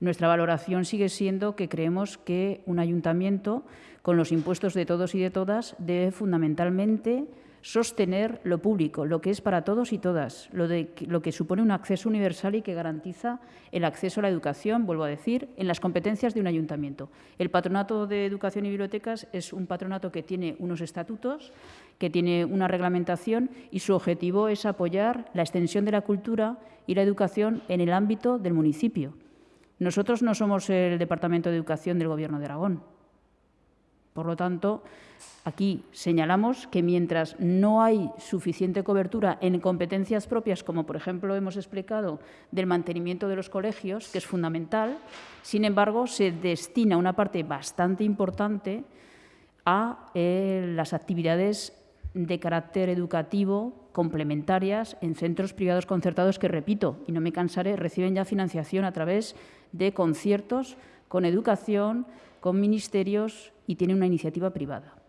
Nuestra valoración sigue siendo que creemos que un ayuntamiento, con los impuestos de todos y de todas, debe fundamentalmente sostener lo público, lo que es para todos y todas, lo, lo que supone un acceso universal y que garantiza el acceso a la educación, vuelvo a decir, en las competencias de un ayuntamiento. El Patronato de Educación y Bibliotecas es un patronato que tiene unos estatutos, que tiene una reglamentación y su objetivo es apoyar la extensión de la cultura y la educación en el ámbito del municipio. Nosotros no somos el Departamento de Educación del Gobierno de Aragón. Por lo tanto, aquí señalamos que mientras no hay suficiente cobertura en competencias propias, como por ejemplo hemos explicado del mantenimiento de los colegios, que es fundamental, sin embargo, se destina una parte bastante importante a eh, las actividades de carácter educativo complementarias en centros privados concertados que, repito, y no me cansaré, reciben ya financiación a través de conciertos con educación, con ministerios y tienen una iniciativa privada.